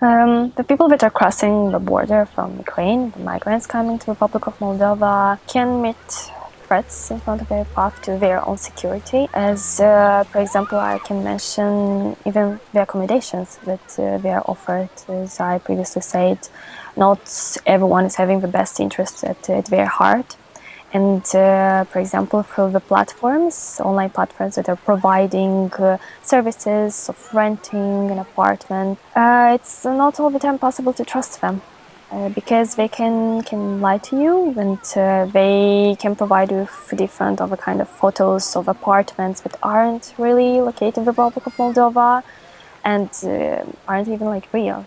Um, the people that are crossing the border from Ukraine, the migrants coming to the Republic of Moldova, can meet threats in front of their path to their own security. As, uh, for example, I can mention even the accommodations that uh, they are offered. As I previously said, not everyone is having the best interests at, at their heart. And uh, for example, through the platforms, online platforms that are providing uh, services of renting an apartment, uh, it's not all the time possible to trust them. Uh, because they can can lie to you and uh, they can provide you with different other kind of photos of apartments that aren't really located in the Republic of Moldova and uh, aren't even like real.